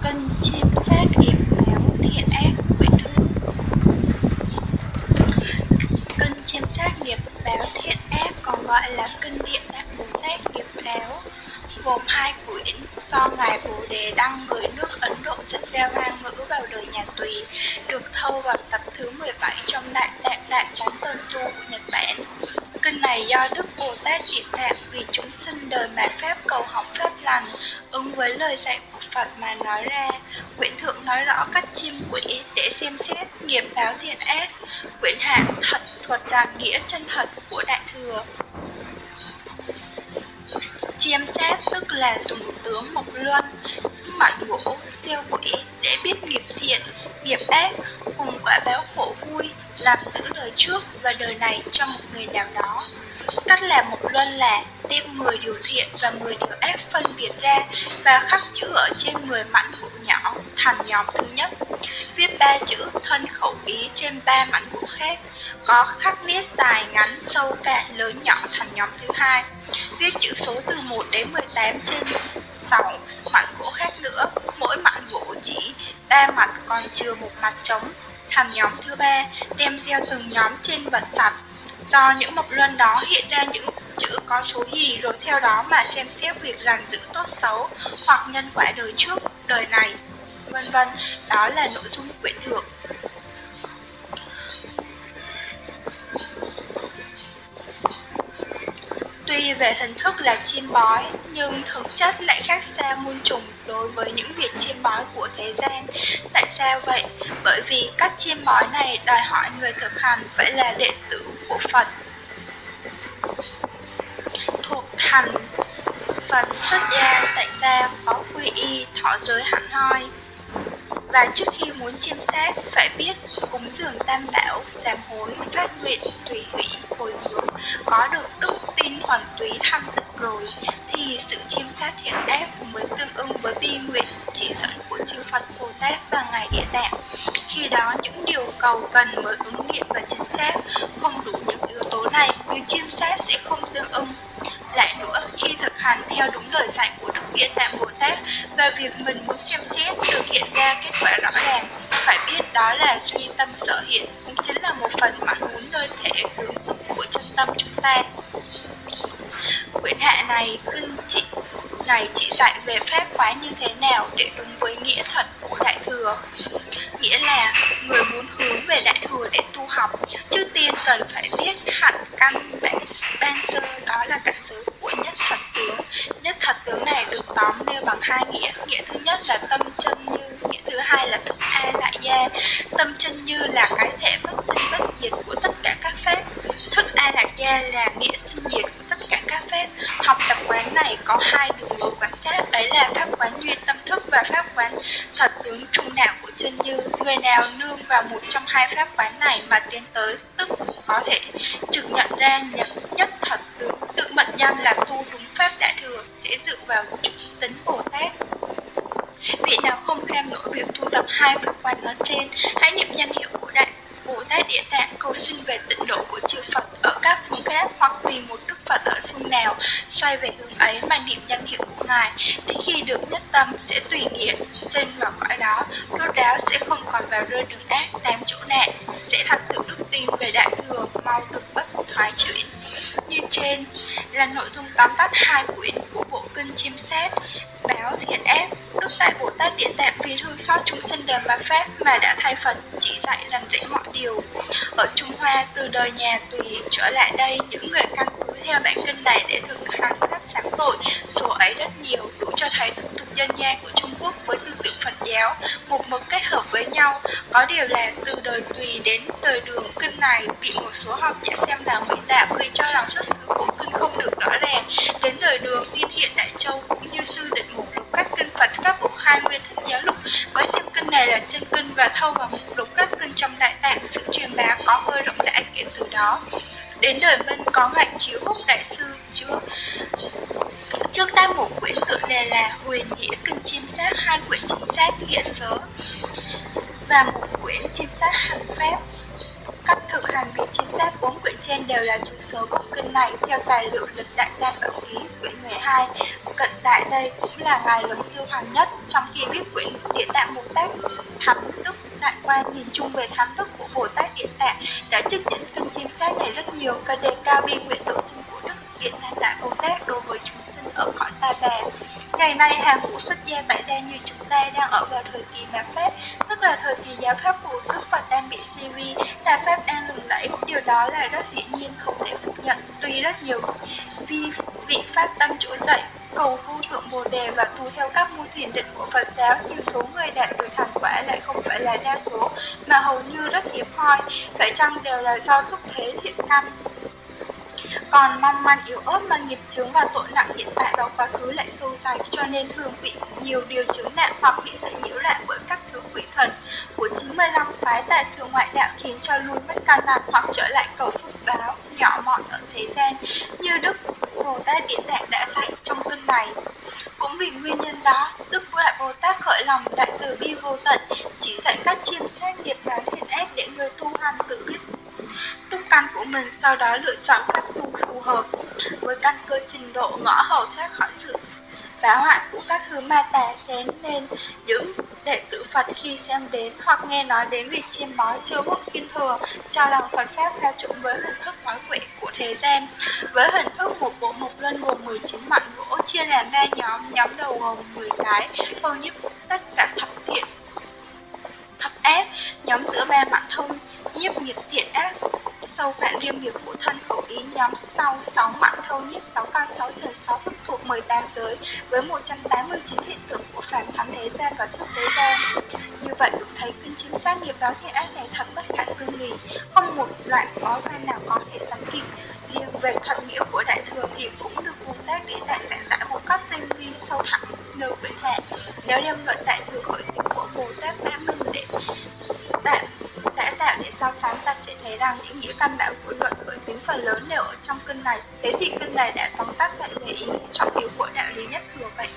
Cân sát nghiệp thiện ác quyển thứ Cân chiêm sát nghiệp báo thiện ác còn gọi là cân điện đại bồ tát nghiệp báo gồm hai quyển do ngài bồ đề, đăng, gửi với lời dạy của phật mà nói ra, quyển thượng nói rõ cách chiêm quỷ để xem xét nghiệp báo thiện ác. Quyển hạ thật thuật rằng nghĩa chân thật của đại thừa. Chiêm xét tức là dùng tướng mộc luân mảnh gỗ siêu quỷ để biết nghiệp thiện, nghiệp ác, cùng quả báo khổ vui, làm giữ đời trước và đời này cho một người nào đó cách làm một luân là đem 10 điều thiện và 10 điều ác phân biệt ra và khắc chữ ở trên 10 mảnh gỗ nhỏ, thành nhóm thứ nhất. Viết ba chữ, thân khẩu ý trên ba mảnh gỗ khác. Có khắc viết dài ngắn, sâu cạn, lớn nhỏ thành nhóm thứ hai. Viết chữ số từ 1 đến 18 trên 6 mảnh gỗ khác nữa. Mỗi mảnh gỗ chỉ ba mặt, còn chưa một mặt trống thành nhóm thứ ba. Đem gieo từng nhóm trên vật sạch do những mộc luân đó hiện ra những chữ có số gì rồi theo đó mà xem xét việc làm giữ tốt xấu hoặc nhân quả đời trước, đời này, vân vân. Đó là nội dung quyển thượng Tuy về hình thức là chiêm bói, nhưng thực chất lại khác xa muôn trùng đối với những việc chiêm bói của thế gian. Tại sao vậy? Bởi vì cách chiêm bói này đòi hỏi người thực hành phải là đệ tử của Phật. Thuộc thành Phật xuất gia tại gia có quy y thọ giới hẳn hoi và trước khi muốn chiêm sát phải biết cúng dường tam bảo, sám hối phát nguyện tùy hủy hồi hướng có được tự tin hoàn túy thăng tịnh rồi, thì sự chiêm sát thiện ác mới tương ưng với bi nguyện chỉ dẫn của chư Phật Bồ Tát và ngài địa tạng. Khi đó, những điều cầu cần mới ứng nghiệm và chính xác không đủ những yếu tố này như chiêm sát sẽ không tương ưng lại nữa, khi thực hành theo đúng lời dạy của Đức Địa Tạng Bồ Tát và việc mình muốn xem xét thực hiện ra kết quả rõ ràng, phải biết đó là duy tâm sở hiện, cũng chính là một phần mãn muốn nơi thể hướng dụng của chân tâm chúng ta. Quyển hạ này, kinh chị này chỉ dạy về phép quá như thế nào để đúng với nghĩa thật của Đại Thừa. Nghĩa là người muốn hướng về Đại Thừa để tu học, trước tiên cần phải biết hẳn căn bản ban sơ đó là cảnh giới nhất thật tướng. Nhất thật tướng này được tóm nêu bằng hai nghĩa. Nghĩa thứ nhất là tâm chân như, nghĩa thứ hai là thức a lại gia. Tâm chân như là cái thể bất sinh bất diệt của tất cả các pháp. Thức a lạc gia là nghĩa sinh diệt của các phép Học tập quán này có hai đường lối quan sát, ấy là pháp quán duy tâm thức và pháp quán thật tướng trung đạo của chân như. Người nào nương vào một trong hai pháp quán này mà tiến tới, tức có thể trực nhận ra nhất, nhất thật tướng được mệnh danh là tu đúng pháp đại thừa sẽ dựa vào tính Bồ Tát. Vị nào không khen nổi việc tu tập hai pháp quán nói trên, hãy niệm danh hiệu của đại Bồ Tát Địa Tạng cầu xin về tịnh độ của chư Phật ở các phương khác hoặc tùy một Đức Phật ở phương nào, xoay về hướng ấy mà niệm danh hiệu của Ngài, đến khi được nhất tâm sẽ tùy nghĩa sinh vào cõi đó, rốt ráo sẽ không còn vào rơi đường ác, tám chỗ nạn, sẽ thật tự đức tin về đại thừa, mau được bất thoái chuyển. Như trên là nội dung tóm tắt hai quyển của bộ kinh chiêm xét báo thiện ác, tức tại Bồ Tát Địa Tạng vì thương xót chúng sinh đời mà Pháp mà đã thay Phật chỉ dạy làm dạy mọi điều. Ở Trung Hoa, từ đời nhà tùy trở lại đây, những người căn cứ theo bản kinh này để thực hành pháp sáng tội, số ấy rất nhiều, đủ cho thấy tập tục dân gian của Trung Quốc với tư tưởng Phật giáo, một mực kết hợp với nhau. Có điều là từ đời tùy đến đời đường kinh này bị một số học giả xem là mỹ tạo vì cho rằng xuất và thâu vào mục lục các kinh trong đại tạng sự truyền bá có hơi rộng rãi kể từ đó. Đến đời minh có ngạch chiếu húc đại sư chưa trước tam một quyển tựa đề là huyền nghĩa kinh chiêm sát, hai quyển chính xác nghĩa sớ. Và một quyển chiêm sát hàng phép. Các thực hành việc chính xác bốn quyển trên đều là chủ sở của kinh này. Theo tài liệu lịch đại gia bảo ký quyển 12. Cận đại đây cũng là ngài luật chung về thám thức của Bồ Tát điện Tạng đã trích dẫn kinh chính xác này rất nhiều và đề cao bi nguyện độ sinh của Đức điện Tạng Đại Bồ Tát đối với chúng sinh ở cõi ta bà. Ngày nay hàng ngũ xuất gia tại đây như chúng ta đang ở vào thời kỳ mạt pháp, tức là thời kỳ giáo pháp của Đức Phật đang bị suy vi, tà pháp đang lừng lẫy. Điều đó là rất hiển nhiên không thể phủ nhận. Tuy rất nhiều vi vị pháp tâm trỗi dậy, cầu vô thượng bồ đề và tu theo các môn thiền định của Phật giáo, như số thôi. Phải chăng đều là do thúc thế thiện căn? còn mong manh yếu ớt mà nghiệp chướng và tội nặng hiện tại và quá khứ lại sâu dày cho nên thường bị nhiều điều chướng nạn hoặc bị sự nhiễu loạn bởi các thứ quỷ thần của 95 phái tại sự ngoại đạo khiến cho lui mất căn lành hoặc trở lại cầu phúc báo nhỏ mọn ở thế gian như Đức Bồ Tát Địa Tạng đã dạy trong kinh này. Cũng vì nguyên nhân đó, Đức Đại Bồ Tát khởi lòng đại từ bi vô tận, chỉ dạy cách chiêm xét nghiệp báo thiện ác để người tu hành tự biết túc căn của mình sau đó lựa chọn pháp tu phù hợp. Với căn cơ trình độ ngõ hầu thoát khỏi sự báo hoại của các thứ ma tà xén nên những đệ tử Phật khi xem đến hoặc nghe nói đến việc chiêm bói chưa bút kinh thừa cho rằng Phật Pháp theo chủng với hình thức nói quệ của thế gian. Với hình thức một bộ mục luân gồm 19 mảnh gỗ chia làm ba nhóm, nhóm đầu gồm 10 cái, thâu nhiếp tất cả thập thiện thập ác, nhóm giữa ba mặt thông nhiếp nghiệp thiện ác sâu cạn riêng nghiệp của thân khẩu ý nhóm sau 6 mạng thâu nhiếp 6 can 6 trần 6 thức thuộc 18 giới với 189 hiện tượng của phản thắng thế gian và xuất thế gian. Như vậy được thấy kinh chính sát nghiệp đó thiện ác này thật bất khả tư nghì, không một loại có gian nào có thể sánh kịp. Riêng về thuật nghĩa của đại thừa thì cũng được vùng tác để tại giảng giải một cách tinh vi sâu thẳm nơi quyển hạ. Nếu đem luận đại thừa khởi tính của Bồ Tát đã minh để sẽ thấy rằng những nghĩa căn bản của luận với tính phần lớn đều ở trong cân này. Thế thì cân này đã tóm tắt lại về ý trọng yếu của đạo lý nhất thừa vậy.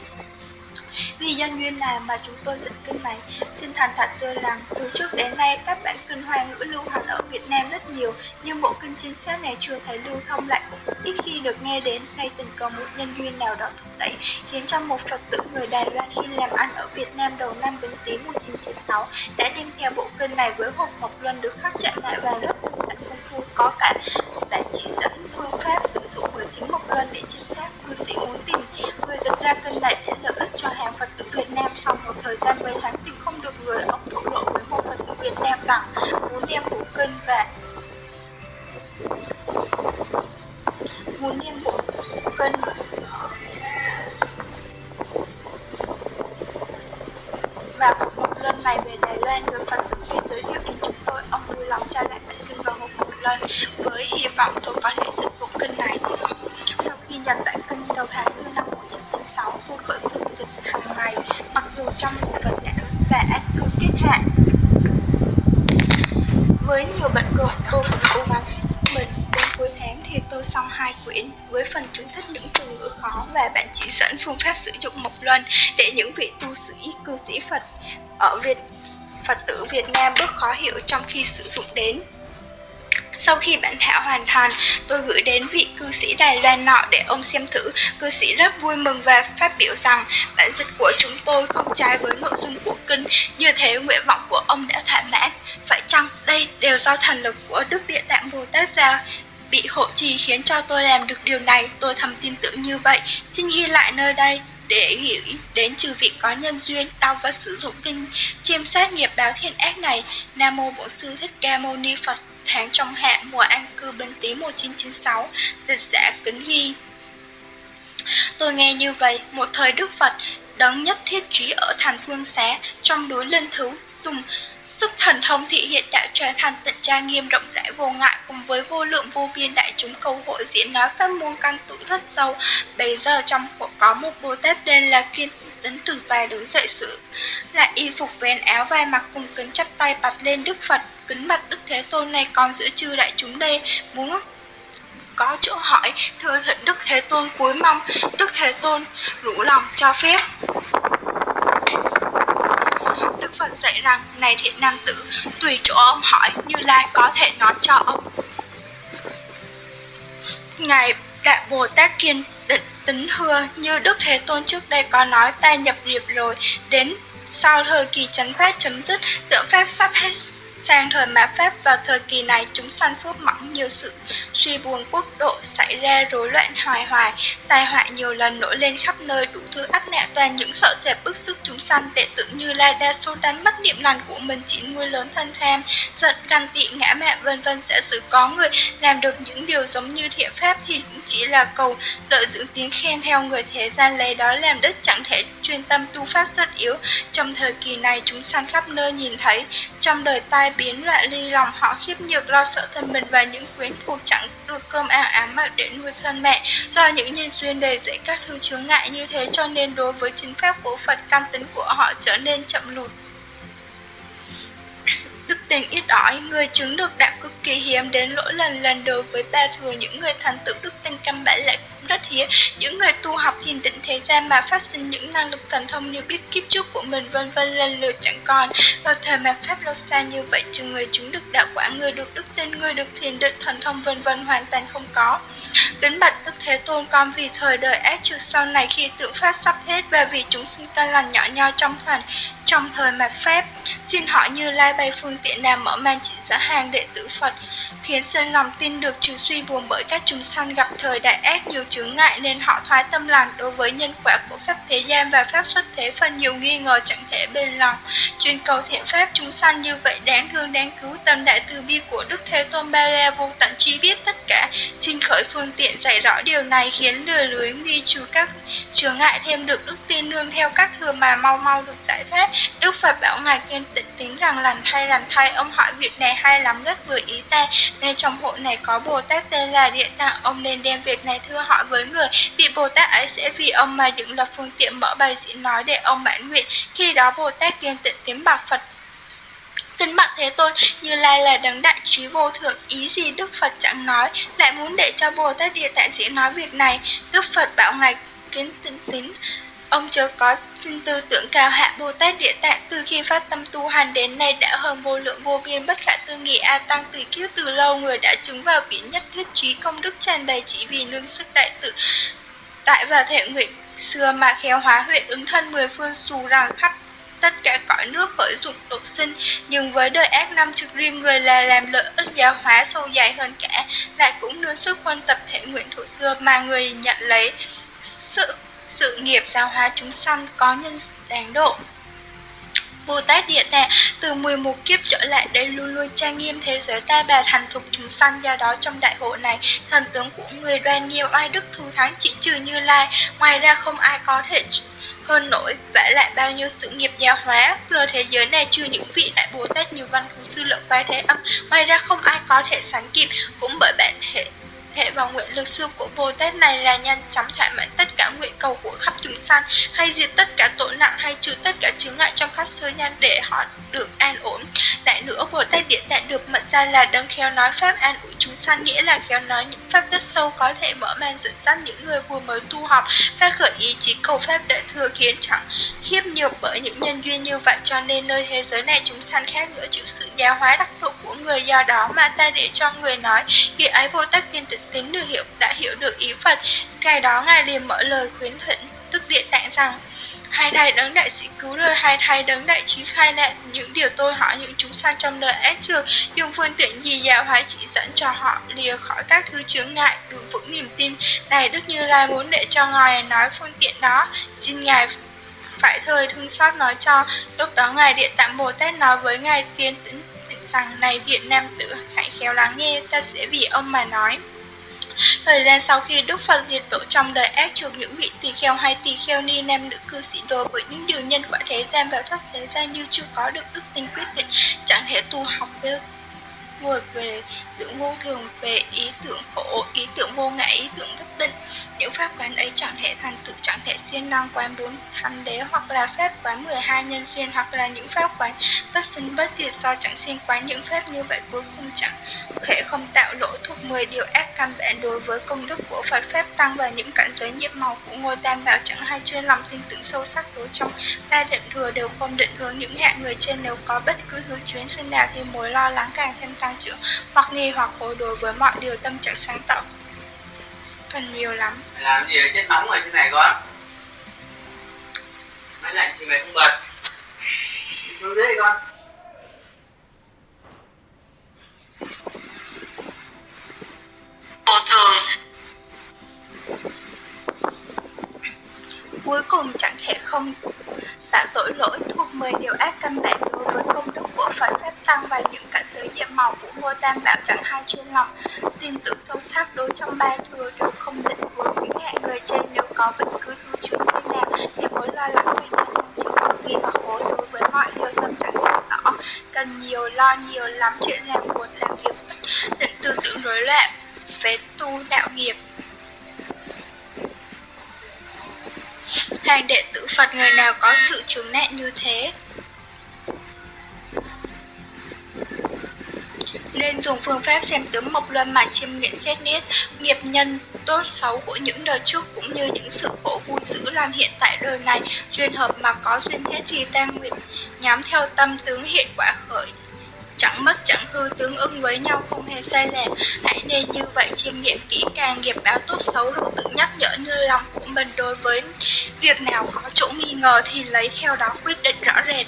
Vì nhân duyên nào mà chúng tôi dựng kinh này, xin thành thật thưa rằng từ trước đến nay các bản kinh hoa ngữ lưu hành ở Việt Nam rất nhiều, nhưng bộ kinh chính xác này chưa thấy lưu thông lại cũng ít khi được nghe đến, hay tình có một nhân duyên nào đó thúc đẩy, khiến cho một Phật tử người Đài Loan khi làm ăn ở Việt Nam đầu năm Bính Tý 1996 đã đem theo bộ kinh này với hộp ngọc luân được khắc chạm lại và rất sẵn công phu. Có cả đã chỉ dẫn phương pháp sử dụng bởi chính mộc luân để chính xác cư sĩ muốn tìm. Người dựng ra kinh này để lợi cho hàng Phật tử Việt Nam sau một thời gian mấy tháng tìm không được người, ông thổ lộ với một Phật tử Việt Nam rằng muốn đem bộ kinh và muốn đem bộ kinh và một lần này về Đài Loan được Phật tử Việt giới thiệu đến chúng tôi, ông vui lòng tra lại bản kinh vào một một lần với hy vọng tôi có thể dịch bộ kinh này. Sau khi nhận bản kinh đầu tháng như năm trong một tuần đã và ác cứ tiết hạn với nhiều bận rộn tôi vẫn cố gắng hết sức mình, đến cuối tháng thì tôi xong hai quyển với phần chú thích những từ ngữ khó và bạn chỉ dẫn phương pháp sử dụng một lần để những vị tu sĩ, cư sĩ Phật ở Việt, Phật tử Việt Nam bước khó hiểu trong khi sử dụng đến. Sau khi bản thảo hoàn thành, tôi gửi đến vị cư sĩ Đài Loan nọ để ông xem thử. Cư sĩ rất vui mừng và phát biểu rằng bản dịch của chúng tôi không trái với nội dung của kinh, như thế nguyện vọng của ông đã thỏa mãn. Phải chăng đây đều do thần lực của Đức Địa Tạng Bồ Tát sao? Bị hộ trì khiến cho tôi làm được điều này, tôi thầm tin tưởng như vậy. Xin ghi lại nơi đây để nghĩ đến trừ vị có nhân duyên đau và sử dụng kinh chiêm sát nghiệp báo thiện ác này nam mô bổn sư thích ca mâu ni phật tháng trong hạ mùa an cư bên tý 1996 dịch giả kính ghi tôi nghe như vậy, một thời đức phật, đấng nhất thiết trí ở thành phương xá, trong núi linh thứ dùng Sức thần thông thị hiện đã trở thành tận tra nghiêm rộng rãi vô ngại cùng với vô lượng vô biên đại chúng cầu hội diễn nói pháp môn căn tụ rất sâu. Bây giờ trong hội có một Bồ Tát tên là Kiên Tấn từ tài đứng dậy sự, lại y phục vén áo vai mặc cùng kính chắp tay bật lên Đức Phật. Kính mặt Đức Thế Tôn này còn giữa chư đại chúng đây. Muốn có chỗ hỏi, thưa thịnh Đức Thế Tôn cuối mong. Đức Thế Tôn, rủ lòng cho phép. Phật dạy rằng, này thiện nam tử, tùy chỗ ông hỏi, Như Lai có thể nói cho ông. Ngài Đại Bồ Tát Kiên định tính hưa như Đức Thế Tôn trước đây có nói ta nhập nghiệp rồi, đến sau thời kỳ chấn pháp chấm dứt, tượng pháp sắp hết Sang thời mạt Pháp vào thời kỳ này chúng sanh phước mỏng nhiều sự suy buồn quốc độ xảy ra rối loạn hoài hoài, tai họa nhiều lần nổi lên khắp nơi đủ thứ áp nạn toàn những sợ sệt bức xúc chúng sanh tệ tự như là đa số đánh mất niệm lành của mình chỉ nuôi lớn thân tham, giận căn tị ngã mạn vân vân. Sẽ xử có người làm được những điều giống như thiện pháp thì cũng chỉ là cầu lợi dưỡng tiếng khen theo người thế gian. Lấy đó làm đất chẳng thể chuyên tâm tu pháp xuất yếu. Trong thời kỳ này chúng sanh khắp nơi nhìn thấy, trong đời tai biến loạn ly lòng họ khiếp nhược, lo sợ thân mình và những quyến thuộc chẳng được cơm ăn ám mà để nuôi thân mẹ. Do những nhân duyên đề dễ các thứ chướng ngại như thế cho nên đối với chính pháp của Phật cam tính của họ trở nên chậm lụt tình ít ỏi, người chứng được đạo cực kỳ hiếm đến lỗi lần lần đối với ba thừa những người thành tựu đức tin căn bản lại cũng rất hiếm. Những người tu học thiền định thế gian mà phát sinh những năng lực thần thông như biết kiếp trước của mình vân vân lần lượt chẳng còn. Vào thời mà pháp lâu xa như vậy, trừ người chứng được đạo quả, người được đức tin, người được thiền định thần thông vân vân hoàn toàn không có. Kính bạch Đức Thế Tôn con vì thời đời ác trừ sau này khi tượng pháp sắp hết và vì chúng sinh ta lành nhỏ nho trong thần trong thời mà Pháp, xin hỏi như Lai bày phương tiện nào mở màn chỉ giả hàng đệ tử Phật, khiến Sơn lòng tin được trừ suy buồn bởi các chúng sanh gặp thời đại ác nhiều chướng ngại nên họ thoái tâm lành đối với nhân quả của Pháp thế gian và Pháp xuất thế phần nhiều nghi ngờ chẳng thể bền lòng. Chuyên cầu thiện Pháp chúng sanh như vậy đáng thương đáng cứu tâm đại từ bi của Đức Thế Tôn Ba La vô tận chi biết tất cả, xin khởi phương tiện dạy rõ điều này khiến lừa lưới nguy trừ các chướng ngại thêm được đức tin nương theo các thừa mà mau mau được giải thoát. Đức Phật bảo Ngài kiên tịnh tính rằng lành thay lành thay, ông hỏi việc này hay lắm rất vừa ý ta, nên trong hội này có Bồ Tát tên là Địa Tạng, ông nên đem việc này thưa hỏi với người, vị Bồ Tát ấy sẽ vì ông mà dựng lập phương tiện mở bài diễn nói để ông mãn nguyện, khi đó Bồ Tát kiên tịnh tiếng bạc Phật. Xin bạch Thế Tôn, Như Lai là đấng đại trí vô thượng, ý gì Đức Phật chẳng nói, lại muốn để cho Bồ Tát Địa Tạng diễn nói việc này. Đức Phật bảo Ngài kiến tính tính, Ông chớ có xin tư tưởng cao hạ Bồ Tát Địa Tạng từ khi phát tâm tu hành đến nay đã hơn vô lượng vô biên. Bất khả tư nghị A Tăng từ kiếp từ lâu, người đã chứng vào biển nhất thiết trí công đức tràn đầy chỉ vì nương sức đại tự tại và thể nguyện xưa mà khéo hóa huyện ứng thân mười phương xù rằng khắp tất cả cõi nước khởi dụng độ sinh. Nhưng với đời ác năm trực riêng, người là làm lợi ích giáo hóa sâu dài hơn cả, lại cũng nương sức quan tập thể nguyện thủ xưa mà người nhận lấy sự sự nghiệp giáo hóa chúng sanh có nhân đáng độ. Bồ Tát Địa Tạng, từ 11 kiếp trở lại đây luôn luôn trang nghiêm thế giới ta bà thành thục chúng sanh. Do đó trong đại hội này, thần tướng của người đoan nhiều ai đức thù thắng chỉ trừ như lai. Ngoài ra không ai có thể hơn nổi vả lại bao nhiêu sự nghiệp giáo hóa. Lừa thế giới này trừ những vị đại bồ tát như văn thú sư lượng vai thế âm. Ngoài ra không ai có thể sánh kịp. Cũng bởi bản thể thể và nguyện lực xưa của Bồ Tát này là nhanh chóng thỏa mãn tất cả nguyện cầu của khắp chúng sanh, hay diệt tất cả tội nặng hay trừ tất cả chướng ngại trong khắp sơ nhân để họ được an ổn. Lại nữa, Bồ Tát Điện Tạng được mệnh ra là đấng khéo nói pháp an ủi chúng sanh, nghĩa là khéo nói những pháp rất sâu có thể mở mang dẫn dắt những người vừa mới tu học, phát khởi ý chí cầu pháp để thừa khiến chẳng khiếp nhược bởi những nhân duyên như vậy cho nên nơi thế giới này chúng sanh khác nữa chịu sự giáo hóa đắc độ của người do đó mà ta để cho người nói khi ấy vô Tát Kiên Tịnh tín được hiểu đã hiểu được ý Phật. Ngày đó Ngài liền mở lời khuyến thỉnh Đức Địa Tạng rằng Hai thầy đấng đại sĩ cứu đời, hai thầy đấng đại trí khai nạn những điều tôi hỏi những chúng sanh trong đời ác trường, dùng phương tiện gì giáo hóa chỉ dẫn cho họ lìa khỏi các thứ chướng ngại, đủ vững niềm tin. Này Đức Như Lai muốn để cho Ngài nói phương tiện đó, xin Ngài phải thời thương xót nói cho. Lúc đó Ngài Địa Tạng Bồ Tát nói với Ngài Tiên Tĩnh rằng này Việt Nam tử hãy khéo lắng nghe, ta sẽ vì ông mà nói. Thời gian sau khi Đức Phật diệt độ trong đời ác chuộc những vị tỳ kheo hay tỳ kheo ni nam nữ cư sĩ đối với những điều nhân quả thế gian và thoát thế gian như chưa có được đức tin quyết định, chẳng thể tu học được vượt về sự vô thường về ý tưởng khổ, ý tưởng vô ngã, ý tưởng bất định. Những pháp quán ấy chẳng thể thành tự chẳng thể xuyên năng quán bốn thánh đế hoặc là pháp quán 12 nhân duyên hoặc là những pháp quán bất sinh bất diệt do chẳng xuyên quán những pháp như vậy cuối cùng chẳng thể không tạo lỗi thuộc 10 điều ác căn bản đối với công đức của Phật Pháp Tăng và những cảnh giới nhiệm màu của ngôi tam bảo chẳng hay chuyên lòng tin tưởng sâu sắc đối trong ba định thừa đều không định hướng những hạng người trên nếu có bất cứ hướng chuyến sinh nào thì mối lo lắng càng thêm tăng trưởng hoặc nghi hoặc khối đối với mọi điều tâm trạng sáng tạo. Cần nhiều lắm. Làm gì ở trên nóng ở trên này con. Máy lạnh thì mày không bật. Đi xuống dưới đi con. Vô thường cuối cùng chẳng thể không tạo tội lỗi thuộc 10 điều ác căn bản đối với công đức của Phật. Pháp Tăng và những cảnh giới nhiệm màu của Ngô tam bảo chẳng hai chuyên lòng. Tin tưởng sâu sắc đối trong ba thừa đều không định với những hạng người trên. Nếu có bất cứ thứ chuyện thế nào thì mối lo lắng về những chữ gì và khối đối với mọi điều tâm trạng rõ. Cần nhiều lo nhiều lắm, chuyện làm buồn làm việc, định tư tưởng rối loạn về tu đạo nghiệp. Hàng đệ tử Phật người nào có sự chứng nạn như thế? Nên dùng phương pháp xem tướng mộc luân mà chiêm nghiệm xét nét nghiệp nhân tốt xấu của những đời trước cũng như những sự khổ vui dữ làm hiện tại đời này. Duyên hợp mà có duyên hết thì tan nguyện nhắm theo tâm tướng hiện quả khởi chẳng mất, chẳng hư tương ứng với nhau, không hề sai lệch hãy nên như vậy chiêm nghiệm kỹ càng, nghiệp báo tốt xấu đủ tự nhắc nhở nơi lòng của mình. Đối với việc nào có chỗ nghi ngờ thì lấy theo đó quyết định rõ rệt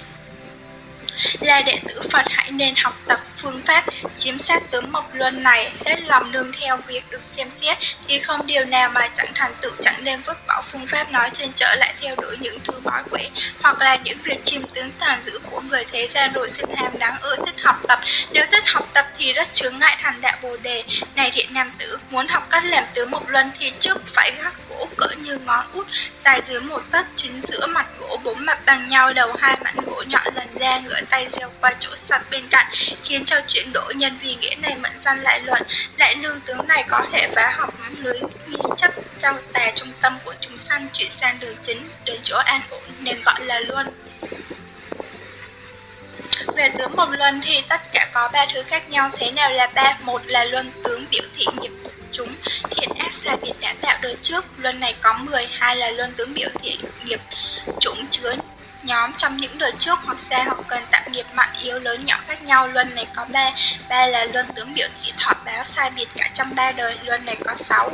là đệ tử Phật hãy nên học tập phương pháp chiếm sát tướng mộc luân này. Hết lòng nương theo việc được xem xét, thì không điều nào mà chẳng thành tựu, chẳng nên vứt bỏ phương pháp nói trên trở lại theo đuổi những thứ bói quẻ hoặc là những việc chiêm tướng sàn giữ của người thế gian rồi sinh ham đáng ưa, thích học tập. Nếu thích học tập thì rất chướng ngại thành đạo bồ đề. Này thiện nam tử, muốn học cách làm tướng mộc luân thì trước phải gác gỗ cỡ như ngón út dài dưới một tấc chính giữa mặt gỗ bốn mặt bằng nhau, đầu hai mặt gỗ nhọn lần ra ngửa tay gieo qua chỗ sạch bên cạnh, khiến cho chuyển đổi nhân vì nghĩa này mẫn gian lại luận lại lương tướng này có thể phá học lưới nghi chấp trong tà trung tâm của chúng sanh chuyển sang đường chính, đến chỗ an ổn, nên gọi là luân. Về tướng một luân thì tất cả có ba thứ khác nhau, thế nào là ba? Một là luân tướng biểu thị nghiệp chúng, hiện ác xa biệt đã tạo đời trước. Luân này có 10 hai là luân tướng biểu thị nghiệp chúng chứa nhóm trong những đời trước hoặc xe hoặc cần tạm nghiệp mạnh yếu lớn nhỏ khác nhau. Luân này có ba ba là luân tướng biểu thị thọ báo sai biệt cả trong ba đời, luân này có sáu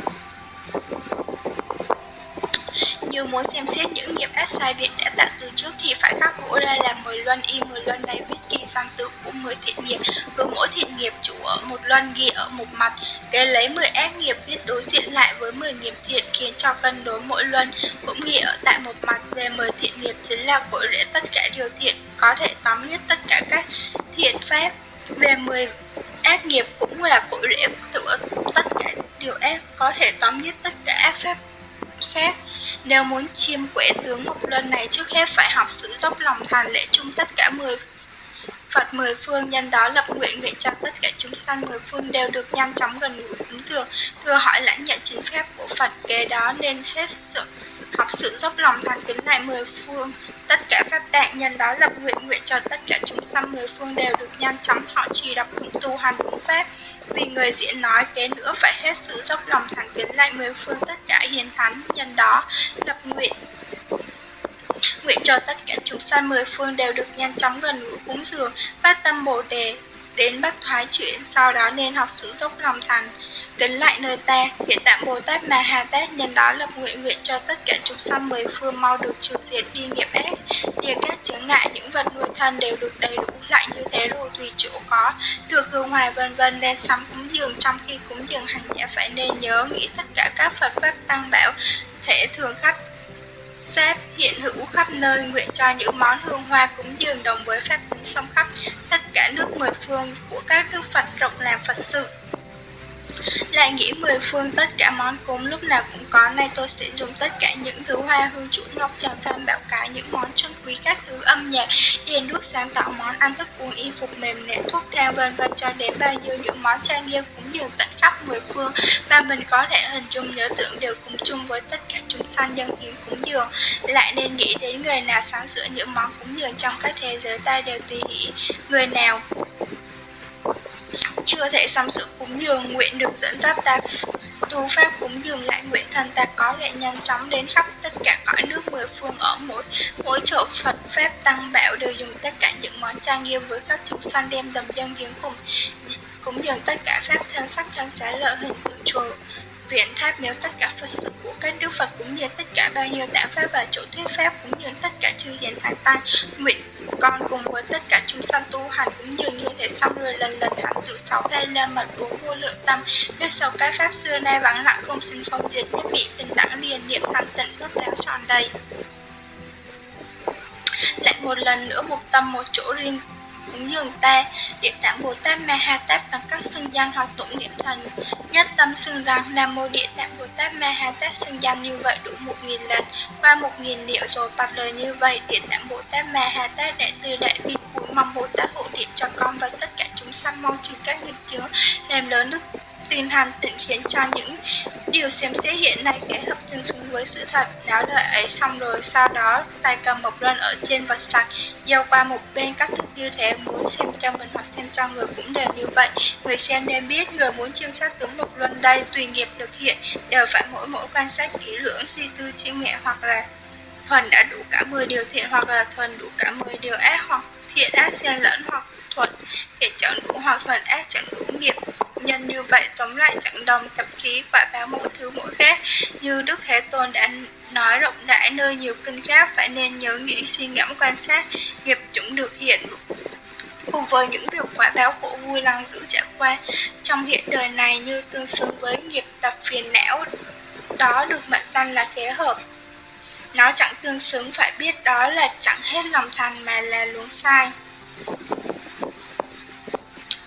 như muốn xem xét những nghiệp ác sai Việt đã tạo từ trước thì phải khắc gỗ ra làm 10 luân y 10 luân này viết kỳ sang tự của 10 thiện nghiệp. Cứ mỗi thiện nghiệp chủ ở một luân, ghi ở một mặt. Kế lấy 10 ác nghiệp viết đối diện lại với 10 nghiệp thiện khiến cho cân đối mỗi luân, cũng ghi ở tại một mặt. Về 10 thiện nghiệp chính là cội rễ tất cả điều thiện, có thể tóm hết tất cả các thiện pháp về 10 ác nghiệp cũng là cội rễ của tất cả điều ác, có thể tóm hết tất cả ác pháp khác. Nếu muốn chiêm quẻ tướng một lần này, trước hết phải học sự dốc lòng thành lễ chung tất cả 10 Phật mười phương nhân đó lập nguyện nguyện cho tất cả chúng sanh mười phương đều được nhanh chóng gần gũi cúng dường, thưa hỏi lãnh nhận chính phép của Phật kế đó nên hết sự học sự dốc lòng thành kính lại mười phương. Tất cả pháp tạng nhân đó lập nguyện nguyện cho tất cả chúng sanh mười phương đều được nhanh chóng họ trì đọc cũng tu hành đúng pháp. Vì người diễn nói kế nữa phải hết sự dốc lòng thành kính lại mười phương tất cả hiền thánh nhân đó lập nguyện nguyện cho tất cả chúng sanh mười phương đều được nhanh chóng gần gũi cúng dường, phát tâm bồ đề, đến bắt thoái chuyển, sau đó nên học sự dốc lòng thành, kính lại nơi ta, hiện tạng Bồ Tát mà Hà Tát nhân đó lập nguyện nguyện cho tất cả chúng sanh mười phương mau được trừ diệt đi nghiệp ác, thì các chướng ngại những vật nuôi thân đều được đầy đủ lại như thế rồi tùy chỗ có, được hương hoài vân vân nên sắm cúng dường. Trong khi cúng dường hành giả phải nên nhớ nghĩ tất cả các Phật pháp tăng bảo thể thường khắp xếp, hiện hữu khắp nơi, nguyện cho những món hương hoa cúng dường đồng với phép tính sông khắp tất cả nước mười phương của các đức Phật rộng làm Phật sự lại nghĩ mười phương tất cả món cúng lúc nào cũng có, Nay tôi sẽ dùng tất cả những thứ hoa hương chuỗi ngọc trà phan bảo cái Những món chân quý các thứ âm nhạc Điền đuốc sáng tạo, món ăn thức uống y phục mềm nệm thuốc thang vân vân, cho đến bao nhiêu những món trang nghiêm cũng đều tận khắp mười phương. Và mình có thể hình dung nhớ tưởng đều cùng chung với tất cả chúng sanh dân hiến cúng dường. Lại nên nghĩ đến người nào sáng sửa những món cúng dường trong các thế giới, ta đều tùy ý. Người nào? Chưa thể xong sự cúng dường nguyện được dẫn dắt ta. Tu pháp cúng dường lại nguyện thần ta có thể nhanh chóng đến khắp tất cả cõi nước mười phương ở mỗi mỗi chỗ Phật pháp tăng bảo đều dùng tất cả những món trang nghiêm với các chúng sanh đem đầm dân viếng cùng cúng dường tất cả pháp thân sắc thân xá lợi hình tượng chùa viện tháp nếu tất cả Phật sự của các đức Phật cũng như tất cả bao nhiêu đạo pháp và chủ thuyết pháp cũng như tất cả chư hiền thái tăng nguyện con cùng với tất cả chúng sanh tu hành cũng dường như thể xong rồi, lần lần thẳng tự sáu đây lên mật bốn vô lượng tâm. Biết sau cái pháp xưa nay vắng lặng không sinh không diệt, nhất bị tình đẳng liền niệm thanh tịnh rất đáo tròn đầy. Lại một lần nữa một tâm một chỗ riêng cúng dường ta. Địa tạng Bồ Tát Ma Ha Tát bằng các xưng danh hoặc tụng niệm thần. Nhất tâm xưng rằng Nam Mô Địa tạng Bồ Tát Ma Ha Tát xưng danh như vậy đủ một nghìn lần, Qua một nghìn liệu rồi bằng lời như vậy. Địa tạng Bồ Tát Ma Ha Tát đại từ đại bi cúi mong Bồ Tát hộ niệm cho con và tất cả chúng sanh mong trừ các nghiệp chướng, làm lớn đức tin hàn tịnh khiến cho những điều xem xét hiện nay kẻ hợp tương xứng với sự thật. Đáo đợi ấy xong rồi, sau đó tay cầm một luân ở trên vật sạch, gieo qua một bên các thức như thế, muốn xem cho mình hoặc xem cho người cũng đều như vậy. Người xem nên biết người muốn chiêm sát tướng một luân đây, tùy nghiệp thực hiện, đều phải mỗi mỗi quan sát kỹ lưỡng, suy tư chiêm nghiệm hoặc là thuần đã đủ cả 10 điều thiện hoặc là thuần đủ cả 10 điều ác hoặc hiện ác xen lẫn hoặc thuận để chọn đủ hoặc thuận ác chẳng đủ nghiệp. Nhân như vậy giống lại chẳng đồng tập khí quả báo mỗi thứ mỗi khác. Như Đức Thế Tôn đã nói rộng rãi nơi nhiều kinh khác, phải nên nhớ nghĩ, suy ngẫm, quan sát. Nghiệp chúng được hiện cùng với những việc quả báo khổ vui lăng giữ trải qua. Trong hiện đời này như tương xứng với nghiệp tập phiền não, đó được mệnh danh là thế hợp nó chẳng tương xứng, phải biết đó là chẳng hết lòng thành mà là luống sai.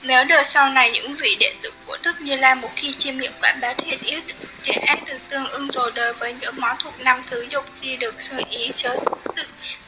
Nếu đời sau này những vị đệ tử của Đức Như Lai một khi chiêm nghiệm quả báo thiện yếu thiện ác được tương ưng rồi đời với những món thuộc năm thứ dục khi được sự ý chớ tự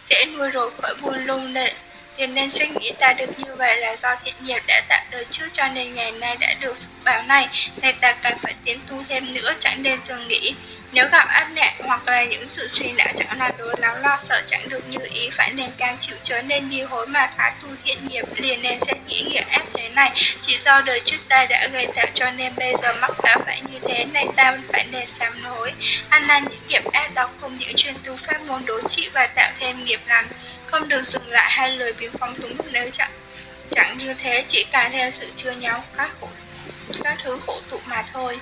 sẽ nuôi rồi khỏi buồn lung nệ Thế nên suy nghĩ ta được như vậy là do thiện nghiệp đã tạo đời trước cho nên ngày nay đã được báo này, nên ta cần phải tiến tu thêm nữa chẳng nên dừng nghỉ. Nếu gặp áp nạn hoặc là những sự suy não chẳng là đối lắm lo sợ chẳng được như ý phải nên cam chịu chớ nên bi hối mà phá tu thiện nghiệp liền nên sẽ nghĩ nghĩa ác thế này. Chỉ do đời trước ta đã gây tạo cho nên bây giờ mắc phải phải như thế này ta phải nên sám hối. Ăn năn những nghiệp ác đó cùng những chuyên tu pháp môn đối trị và tạo thêm nghiệp lành. Không được dừng lại hai lời biến phóng túng nếu chẳng chẳng như thế chỉ càng thêm sự chưa nhau các khổ các thứ khổ tụ mà thôi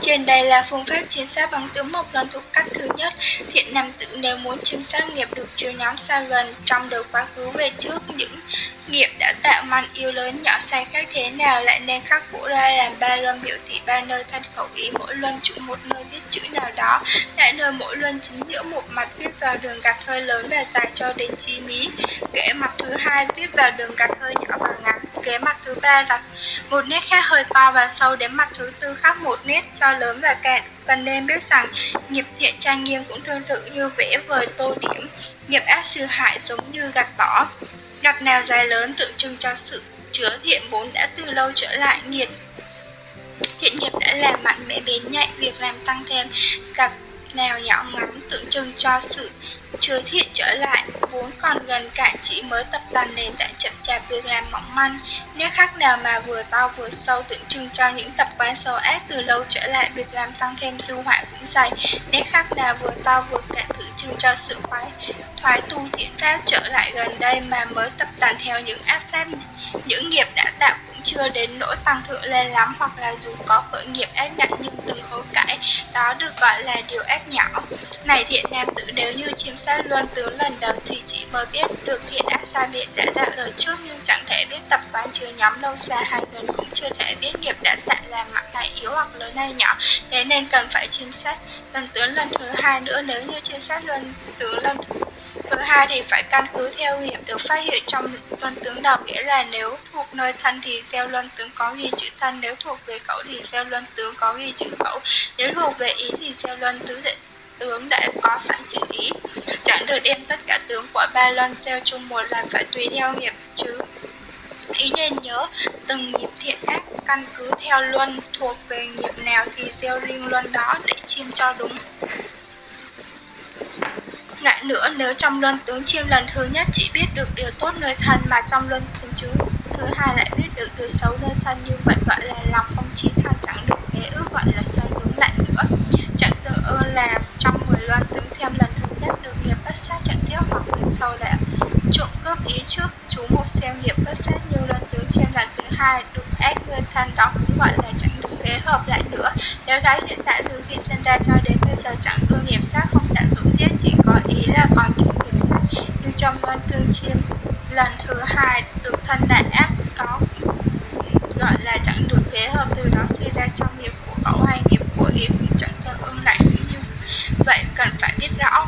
trên đây là phương pháp chính xác bằng tướng mộc lần thuộc cách thứ nhất. Thiện nam tử nếu muốn chiếm xác nghiệp được chia nhóm xa gần, trong đời quá khứ về trước, những nghiệp đã tạo mạnh yêu lớn nhỏ sai khác thế nào lại nên khắc vũ ra làm ba luân biểu thị ba nơi thân khẩu ý, mỗi luân chủ một nơi viết chữ nào đó tại nơi mỗi luân chính giữa một mặt viết vào đường gạch hơi lớn và dài cho đến chi mí kẽ mặt thứ hai viết vào đường gạch hơi nhỏ và ngắn kế mặt thứ ba đặt một nét khác hơi to và sâu đến mặt thứ tư khắc một nét cho lớn và cạn cần nên biết rằng, nghiệp thiện trang nghiêm cũng tương tự như vẽ vời tô điểm. Nghiệp ác sư hại giống như gạch bỏ. Gạch nào dài lớn tượng trưng cho sự chứa thiện vốn đã từ lâu trở lại, nghiệt. Thiện nghiệp đã làm mạnh mẽ bén nhạy việc làm tăng thêm. Gặp nào nhỏ ngắn tượng trưng cho sự chưa thiện trở lại, vốn còn gần cạn chỉ mới tập tành nền tảng chậm chạp việc làm mỏng manh, nét khác nào mà vừa to vừa sâu tượng trưng cho những tập quán sâu ác từ lâu trở lại việc làm tăng thêm dư họa cũng dày, nét khác nào vừa to vừa cạn tượng trưng cho sự khoái thoái tu thiện pháp trở lại gần đây mà mới tập tành theo những ác pháp, những nghiệp đã tạo cũng chưa đến nỗi tăng thượng lên lắm hoặc là dù có khởi nghiệp ác nặng nhưng từng hối cải, đó được gọi là điều ác nhỏ. Này thiện nam tử nếu như chiếm sát luân tướng lần đầu thì chỉ mới biết được thiện ác sai biệt đã ra lời trước nhưng chẳng thể biết tập quán chứa nhóm lâu xa hai người cũng chưa thể biết nghiệp đã tạo làm mặt hay yếu hoặc lớn hay nhỏ thế nên cần phải chiêm sát lần tướng lần thứ hai nữa nếu như chiêm sát luân tướng lần Thứ hai thì phải căn cứ theo nghiệp được phát hiện trong luân tướng đầu nghĩa là nếu thuộc nơi thân thì gieo luân tướng có ghi chữ thân, nếu thuộc về khẩu thì gieo luân tướng có ghi chữ khẩu, nếu thuộc về ý thì gieo luân tướng để tướng đã có sẵn chỉ ý. Chẳng được đem tất cả tướng của ba luân gieo chung một lần phải tùy theo nghiệp chứ. Ý nên nhớ, từng nghiệp thiện ác căn cứ theo luân thuộc về nghiệp nào thì gieo riêng luân đó để chiêm cho đúng. Lại nữa, nếu trong luân tướng chiêm lần thứ nhất chỉ biết được điều tốt nơi thân mà trong luân thứ chứ thứ hai lại biết được điều xấu nơi thân như vậy gọi là lòng không chí thân chẳng được kế ước gọi là thân đúng lại nữa. Chẳng ơn là trong mười luân tướng xem lần thứ nhất được nghiệp bất sát chặn theo hoặc lần sau là trộm cướp ý trước chú một xem nghiệp bất sát như lần tướng xem lần thứ hai được ác người thân đó cũng gọi là chẳng được kế hợp lại nữa. Nếu gái hiện tại từ khi sinh ra cho đến bây giờ chẳng ương nghiệp sát không đã dũng giết chỉ có ý là còn những nghiệp sát như trong luân tương chiêm lần thứ hai được thân đại ác đó gọi là chẳng được kế hợp từ đó suy ra trong nghiệp của cậu hay nghiệp của ý cũng chẳng tương ưng lại vậy cần phải biết rõ.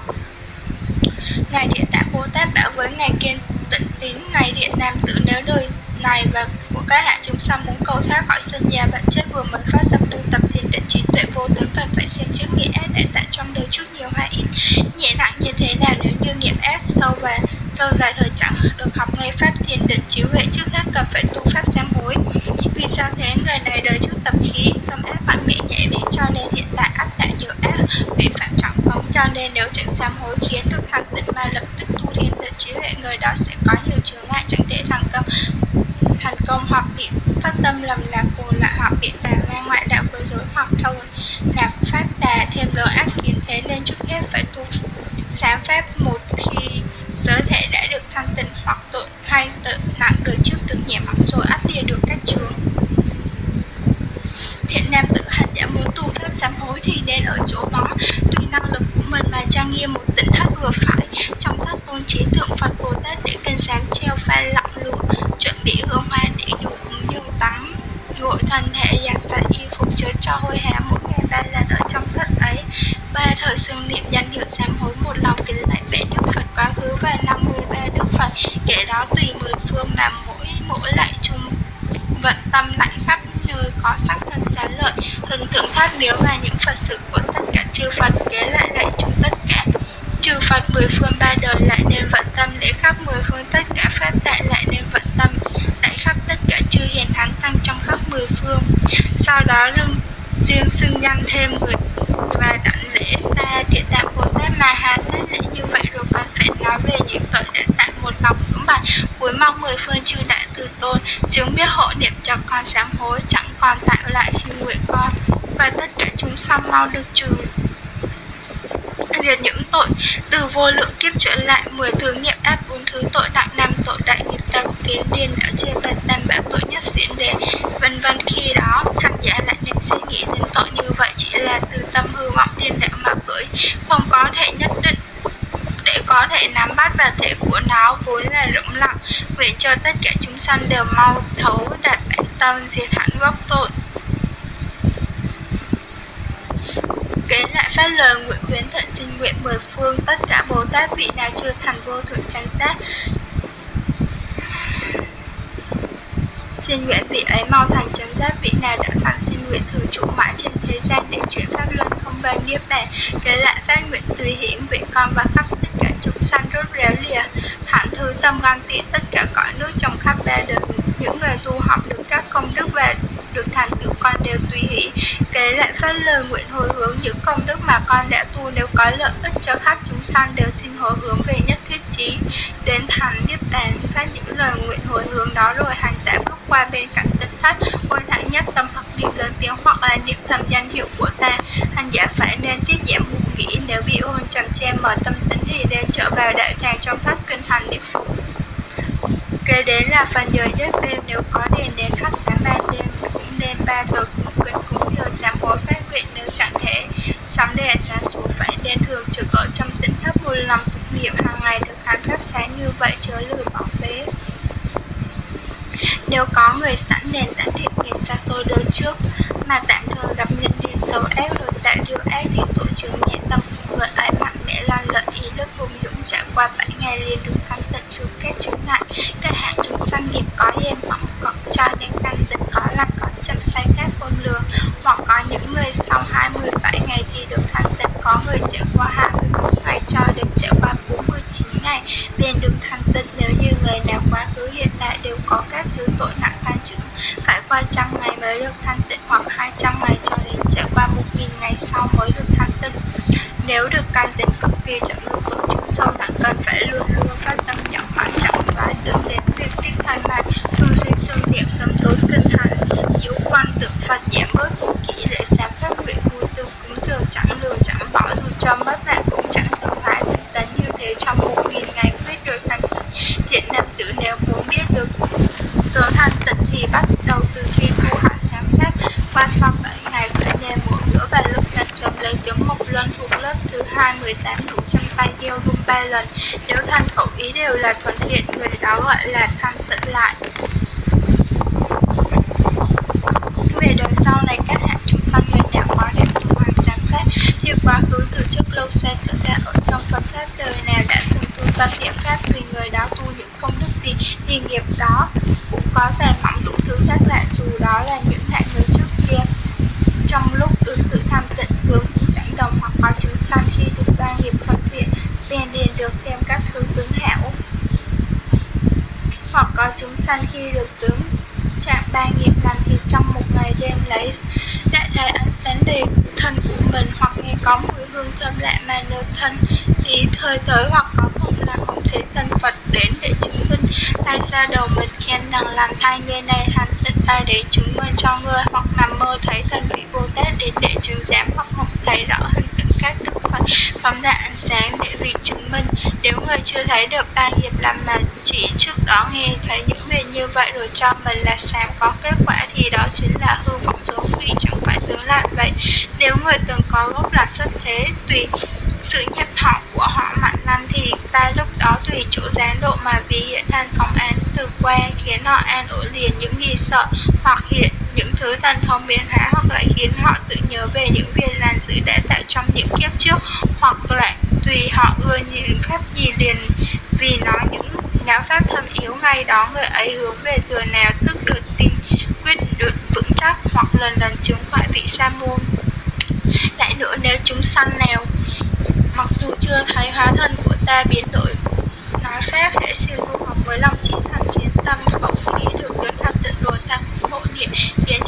Ngài địa tạng bồ tát bảo với ngài kiên tịnh tín, ngài điện nam tử, nếu đời này và của các hạ chúng sanh muốn cầu thoát khỏi sinh già bệnh chết vừa mới phát tâm tu tập thì định trí tuệ vô tướng cần phải xem trước nghĩa ác đã tại trong đời trước nhiều hay ít. Nhẹ nặng như thế nào nếu như nghiệp ác sâu và lâu dài thời chẳng được học ngay pháp thiền định chiếu huệ trước hết cần phải tu pháp sám hối vì sao thế? Người này đời trước tập khí, tâm ác mạnh mẽ nhẹ bén, cho nên hiện tại ác đã nhiều ác. Bị phạm trọng công cho nên nếu chẳng sám hối khiến được thằng tịnh mà lập tức tu thiền định chiếu huệ, người đó sẽ có nhiều chướng ngại, chẳng thể thành công. Thành công hoặc bị phát tâm lầm lạc cuồng lại, hoặc bị tà ma ngoại đạo quấy rối hoặc thâu nạp pháp tà thêm lỡ ác kiến thế nên trước hết phải tu sáng pháp một khi giới thể đã được thanh tịnh hoặc tội hay tự đời trước từng nhẹ mỏng rồi ắt lìa được các trường thiện nam tự hành đã muốn tu theo sám hối thì nên ở chỗ đó, tùy năng lực của mình mà trang nghiêm một tỉnh thất vừa phải. Trong thất tôn trí tượng phật bồ tát để cân sáng treo pha lặng lụa chuẩn bị hương hoa để dùng cũng dường tắm. Gội thân thể giặt sạch y phục chớ cho hôi hám mỗi ngày ba lần ở trong thất ấy ba thời xưng niệm danh hiệu sám hối một lòng kính lạy vẻ đức phật quá khứ và năm mươi ba đức phật kể đó tùy mười phương mà mỗi mỗi lại chung vận tâm lãnh pháp nơi có sắc thân xá lợi hình tượng thác điếu và những phật sự của tất cả chư phật kế lại lại chung tất cả trừ phật mười phương ba đời lại nên vận tâm lễ khắp mười phương tất cả pháp tại lại nên vận tâm lại khắp tất cả chư hiền thánh tăng trong khắp mười phương sau đó lưng riêng xưng danh thêm người và đảnh lễ ta địa tạng bồ tát ma ha tát lễ như vậy rồi con phải nói về những tội đã tại một lòng vững bạch cuối mong mười phương chư đại từ tôn chứng biết hộ niệm cho con sám hối chẳng còn tạo lại xin nguyện con và tất cả mau được trừ diệt những tội, từ vô lượng kiếp trở lại, mười thứ nghiệp áp bốn thứ tội nặng năm tội đại nghiệp đầu kiến điên đã chia bạch tam bảo tội nhất diễn đề vân vân khi đó, thành giả lại nên suy nghĩ đến tội như vậy, chỉ là từ tâm hư vọng thiên đạo mà cưỡi. Không có thể nhất định, để có thể nắm bắt và thể của nó, vốn là rộng lặng nguyện cho tất cả chúng sanh đều mau thấu đạt bản tâm, diệt hẳn gốc tội. Kế lại phát lời nguyện khuyến thận xin nguyện mười phương, tất cả Bồ Tát vị nào chưa thành vô thượng chánh giác. Xin nguyện vị ấy mau thành chánh giác, vị nào đã thành xin nguyện thường trụ mãi trên thế gian để chuyển pháp luân không bao niết bàn. Kế lại phát nguyện tùy hiển vị con và khắp tất cả chúng sanh rốt ráo lìa. Hạnh thứ tâm gan tị tất cả cõi nước trong khắp ba đời, Những người tu học được các công đức và được thành tựu con đều tùy hỷ. Kế lại phát lời nguyện hồi hướng những công đức mà con đã tu nếu có lợi ích cho khắp chúng sanh đều xin hồi hướng về nhất thiết trí. Đến thành niết bàn, phát những lời nguyện hồi hướng đó rồi hành giả bước qua bên cạnh tịnh thất, ôi thẳng nhất tâm hoặc niệm lớn tiếng hoặc là niệm thầm danh hiệu của ta. Hành giả phải nên tiết giảm buồn nghĩ nếu bị ôn trầm che mở tâm tính thì nên trở vào đạo tràng trong pháp kinh hành niệm kế đến là phần giờ giấc đêm nếu có đèn đến khắp sáng ban đêm cũng nên ba thờ cúng kính cúng nhờ sám hối phát nguyện nếu chẳng thể sắm đèn sáng xuống phải nên thường trực ở trong tỉnh thấp một lòng thực nghiệm hàng ngày thực hành pháp sáng như vậy chớ lười bỏ phế. Nếu có người sẵn nền tản thiện nghiệp xa xôi đời trước, mà tạm thời gặp nhân duyên xấu ác rồi tạo điều ác thì tội trường nhẹ tâm người ấy mạnh mẽ lan lợi ý lực hùng dũng trải qua bảy ngày liền được thanh tịnh trừ các chướng ngại các hạng trong sanh nghiệp có hiền mỏng còn cho những thanh tịnh có lành có chân say phép khôn lường. Hoặc có những người sau 27 ngày thì được thăng tịch có người trải qua 21 ngày cho đến trải qua 49 ngày. 便 được thăng tịch nếu như người nào quá khứ, hiện tại đều có các thứ tội nặng tan chữ phải qua trăm ngày mới được thăng tịch hoặc 200 ngày cho đến trải qua 1.000 ngày sau mới được thăng tịch nếu được cai đến cực kỳ chậm được tổ chức sâu nặng cần phải luôn luôn phát tâm nhận quan trọng và dẫn đến việc tinh thần này. Thường xuyên xương niệm sớm tối kinh thần giữ quan tượng phật giảm bớt vũ kỹ để sáng phát nguyện vui tư cúng dường chẳng lừa, chẳng bỏ dù cho mất nạn cũng chẳng sợ phải đánh như thế trong một nghìn ngày quyết đối thành thiện nam tử nếu muốn biết được tướng thanh tịnh thì bắt đầu từ khi tu hạ sáng pháp qua sau bảy ngày phải nên mỗi bữa và lúc sáng sớm lấy tiếng một lần thuộc lớp thứ hai mười tám đủ chân tay yêu rung ba lần. Nếu thân khẩu ý đều là thuận thiện, người đó gọi là thân tận lại. Về đời sau này, các hạng chúng sanh người đã quá đẹp tu hoàng sáng sát thì quá khứ từ trước lâu xa trở ra ở trong Phật pháp đời nào đã từng tu tâm niệm pháp tùy người đó tu những công đức gì, thì nghiệp đó cũng có dài mỏng đủ thứ khác lạ, dù đó là những hạng người trước kia. Trong lúc được sự tham tịnh hướng chẳng đồng hoặc có sau khi được ba nghiệp thuận tiện liền liền được thêm các thứ tướng hảo. Hoặc có chúng sanh khi được tướng trạng ba nghiệp làm việc trong một ngày đêm lấy đại thấy ánh sáng đề thân của mình, hoặc nghe có mùi hương thơm lạ mà nơi thân thì thời tới, hoặc có mộng là không thể thân Phật đến để chứng minh tay ra đầu mình khen rằng làm thai nghe này thành sinh tay để chứng minh cho người hoặc nằm mơ thấy thân vị Bồ Tát đến để chứng giám hoặc không thấy rõ hình các đức Phật phóng đại ánh sáng để vì chứng minh. Nếu người chưa thấy được ba nghiệp làm mà chỉ trước đó nghe thấy những việc như vậy rồi cho mình là sáng có kết quả thì đó chính là hư vọng số vị chẳng phải tướng lạ vậy. Nếu người từng có gốc là xuất thế tùy sự nhập thọ của họ mạnh lắm thì ta lúc đó tùy chỗ gián độ mà vì hiện thành phóng án từ qua khiến họ an ổn liền những gì sợ hoặc hiện những thứ thần thông biến hóa hoặc lại khiến họ tự nhớ về những việc làm giữ đã tạo trong những kiếp trước, hoặc lại tùy họ ưa những phép gì liền. Vì nó những giáo pháp thâm yếu ngay đó người ấy hướng về thừa nào tức được tin quyết được vững chắc, hoặc lần lần chứng phải vị sa môn. Lại nữa nếu chúng săn nào mặc dù chưa thấy hóa thân của ta biến đổi, nói pháp sẽ siêu tu học với lòng trí thành kiến tâm khẩu khí được đến thanh tịnh rồi ta cũng hộ niệm khiến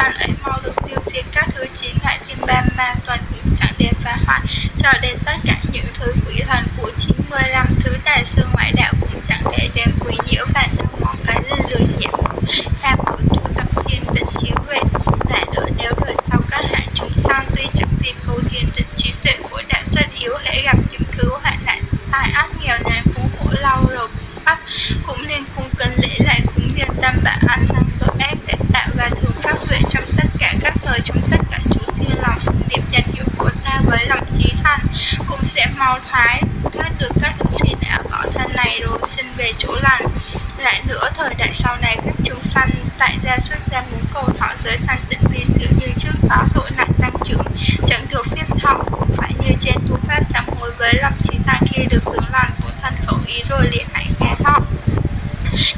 cho chúng sanh ấy mau được tiêu diệt các thứ chiến ngại thiên ba ma toàn cũng chẳng đến phá hoại cho đến tất cả những thứ quỷ thần của 95 thứ tài sư ngoại đạo cũng chẳng thể đem quỷ nhiễu và năm món cái lên lười nhiễm tham của tu tập thiên tịnh chiếu huệ lại nữa nếu đời sau các hạng chúng sanh tuy chẳng tìm cầu thiên tịnh trí tuệ của đạo xuất yếu hễ gặp những thứ hoạn nạn tai ác nghèo nàn phú khổ lâu rồi bắt cũng nên cung kính lễ lại cúng dường tâm và ăn năn tội ác để tạo và thường phát huệ trong tất cả các thời trong tất cả chủ siêu lòng sự niệm danh hiệu của ta với lòng trí thành cũng sẽ mau thoái thoát được các suy não bỏ thân này rồi sinh về chỗ lành lại nữa thời đại sau này các chúng sanh tại gia xuất gia muốn cầu thọ giới thanh tịnh vì sự như trước đó tội nặng tăng trưởng chẳng được phép thọ cũng phải như trên tu pháp sám hối với lòng trí thành khi được hướng lành của thân khẩu ý rồi liền hãy nghe thọ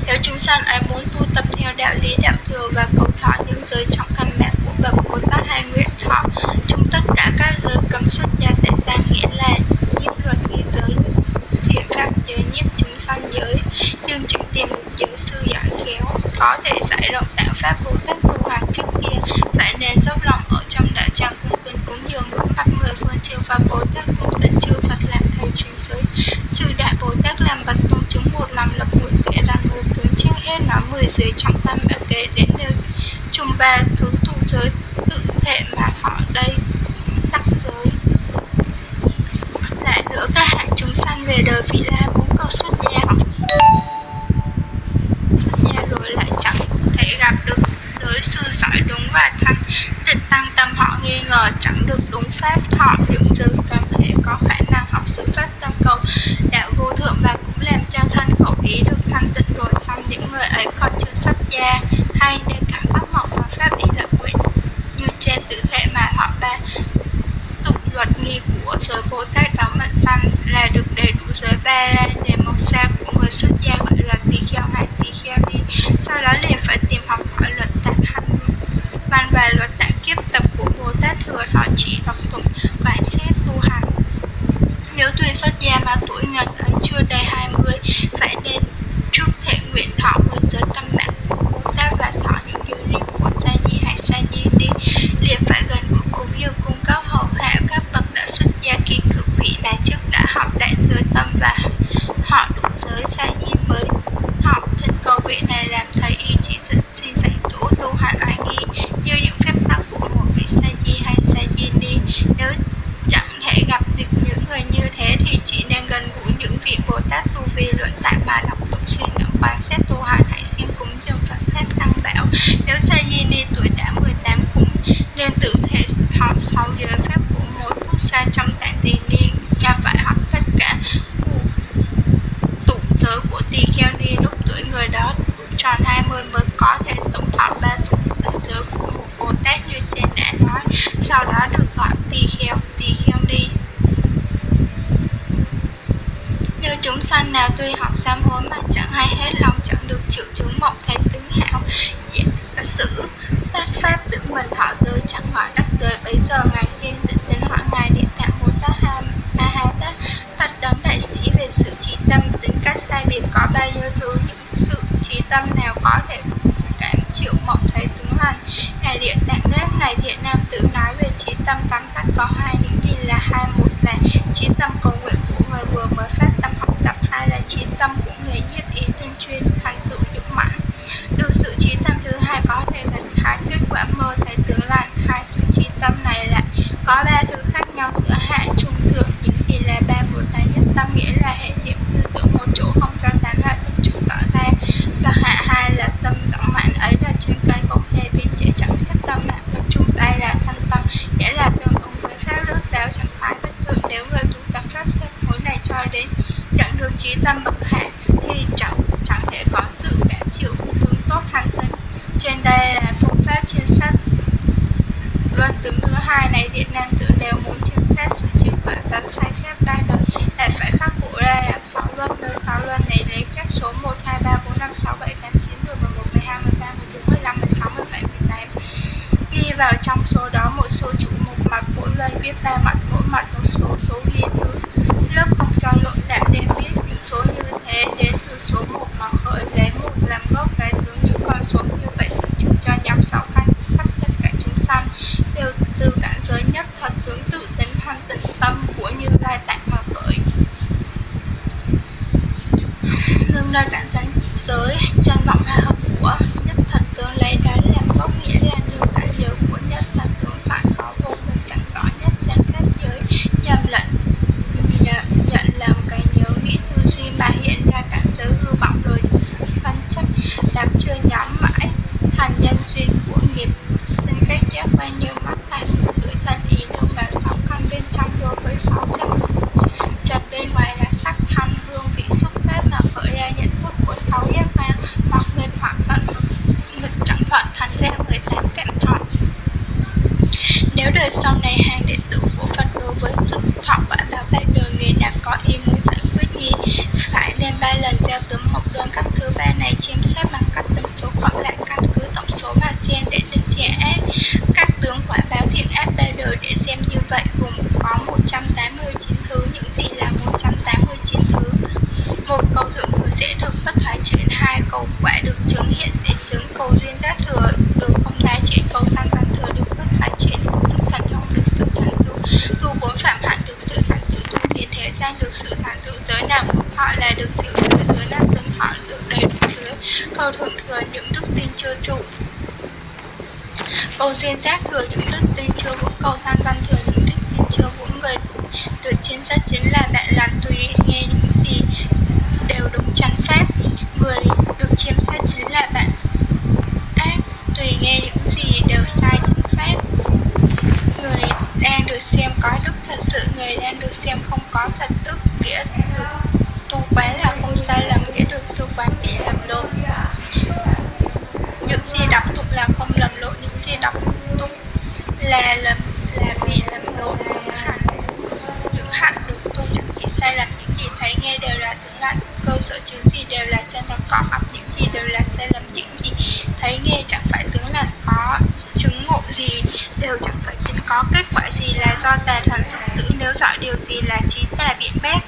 nếu chúng sanh ấy muốn tu tập theo đạo lý đạo thừa và cầu thọ những giới trọng căn bản của bậc Bồ Tát hay nguyện thọ trong tất cả các giới cấm xuất gia tại gia nghĩa là nhiếp luật nghĩa giới thiện pháp giới nhiếp chúng sanh giới nhưng chẳng tìm một giới sư giỏi khéo có thể giải rộng đạo pháp Bồ Tát tu hành trước kia phải nên dốc lòng ở trong đạo tràng cung kính cúng dường ngưỡng mặt mười phương chư Pháp Bồ Tát cùng tịnh chư Phật làm thầy truyền giới chư đại Bồ Tát làm bậc tôn chứng một lòng lập nguyện kể rằng người tướng trước hết nói mười giới trọng tâm và kể đến đều chung muốn có mặt những gì đều là sai lầm những gì thấy nghe chẳng phải tướng là có chứng ngộ gì, đều chẳng phải chính có kết quả gì là do tà thần sung giữ. Nếu rõ điều gì là trí tà biện bác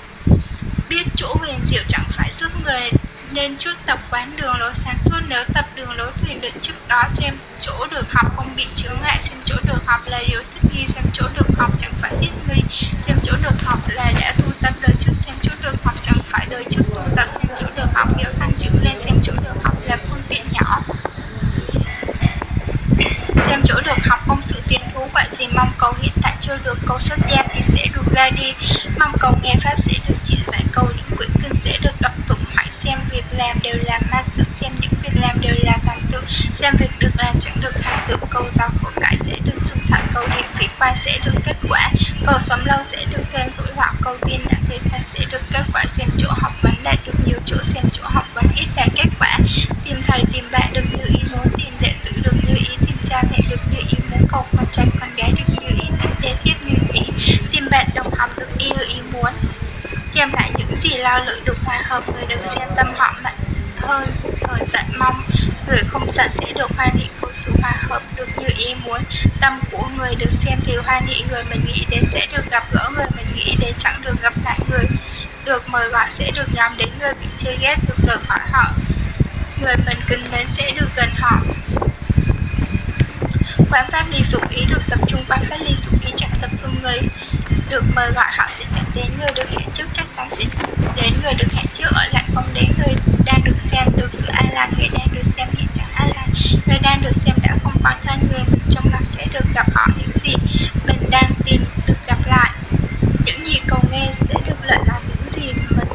biết chỗ huyền diệu chẳng phải sức người, nên trước tập quán đường lối sáng suốt. Nếu tập đường lối thuyền định trước đó xem chỗ được học, không bị chướng ngại xem chỗ được học là điều thích nghi. Xem chỗ được học chẳng phải thiết tâm của người được xem thì hoan hỷ người mình nghĩ đến sẽ được gặp gỡ người mình nghĩ đến chẳng được gặp lại người. Được mời gọi sẽ được nhắm đến người bị chê ghét, được rời khỏi họ. Người mình kính mến sẽ được gần họ. Quán pháp lý dục ý được tập trung, quán pháp lý dục ý chẳng tập trung người. Được mời gọi họ sẽ chẳng đến người được hẹn trước, chắc chắn sẽ đến người được hẹn trước, ở lại không đến người đang được xem, được sự an lạc người đang được xem hiện chẳng an người đang được xem đã không còn thân người mình trong lòng sẽ được gặp họ những gì mình đang tìm được gặp lại. Những gì cầu nghe sẽ được lợi là những gì mình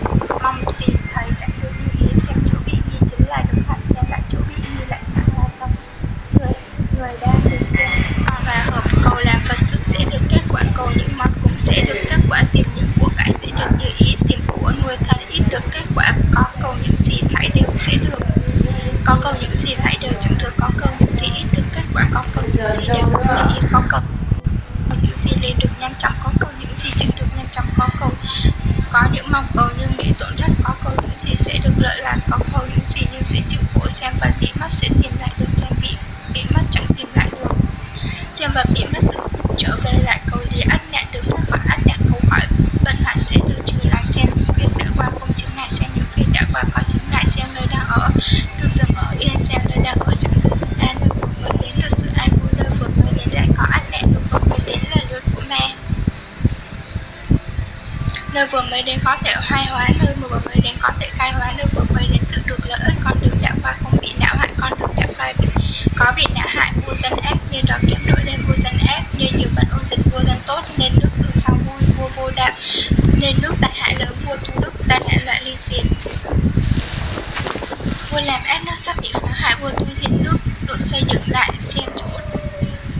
mong tìm thấy đã được như ý xem chỗ bị nghi chính là được hạnh xem lại chỗ bị nghi lại chẳng là tâm người người đang được xem và hợp cầu làm Phật sự sẽ được kết quả cầu những món cúng sẽ được kết quả tìm những của cải sẽ được như ý tìm của nuôi thân ít được kết quả có cầu những gì thảy đều sẽ được có cầu những gì thảy đều chẳng được có cầu những gì ít được kết quả có cầu những gì đều được như ý có cầu những gì liền được nhanh chóng có cầu những gì chẳng được nhanh chóng có cầu có những mong cầu nhưng bị tổn thất có cầu những gì sẽ được lợi lạc có cầu những gì nhưng sẽ chịu khổ xem và bị mất sẽ tìm lại được xem bị bị mất chẳng tìm lại được xem và bị mất được trở về lại cầu lý ắt nạn được thoát khỏi ắt nạn câu hỏi bận hoạn sẽ được trừ lại xem những việc đã qua không chứng ngại xem những việc đã qua có chứng ngại xem nơi đang ở được dừng ở yên xem nơi đang ở chẳng được an được vừa mới đến được sự an vui nơi vừa mới đến lại có ắt nạn được vừa mới đến là lượt của mẹ nơi vừa mới đến có thể khai hóa, nơi vừa mới đến có thể khai hóa, nơi vừa mới đến tự được lợi ích, con đường chạm qua không bị não hại, con đường chạm qua bị có bị não hại, vô dân ác nên đó kiếm đổi lên vô dân ác nên nhiều vận ôn dịch, vô dân tốt, nên nước từ sau vui vua vô đạo, nên nước đại hại lớn, vua tu đức, đại hại loại ly diệt vua làm ác nó sắp bị phá hại vua tu thiện nước được xây dựng lại xem chỗ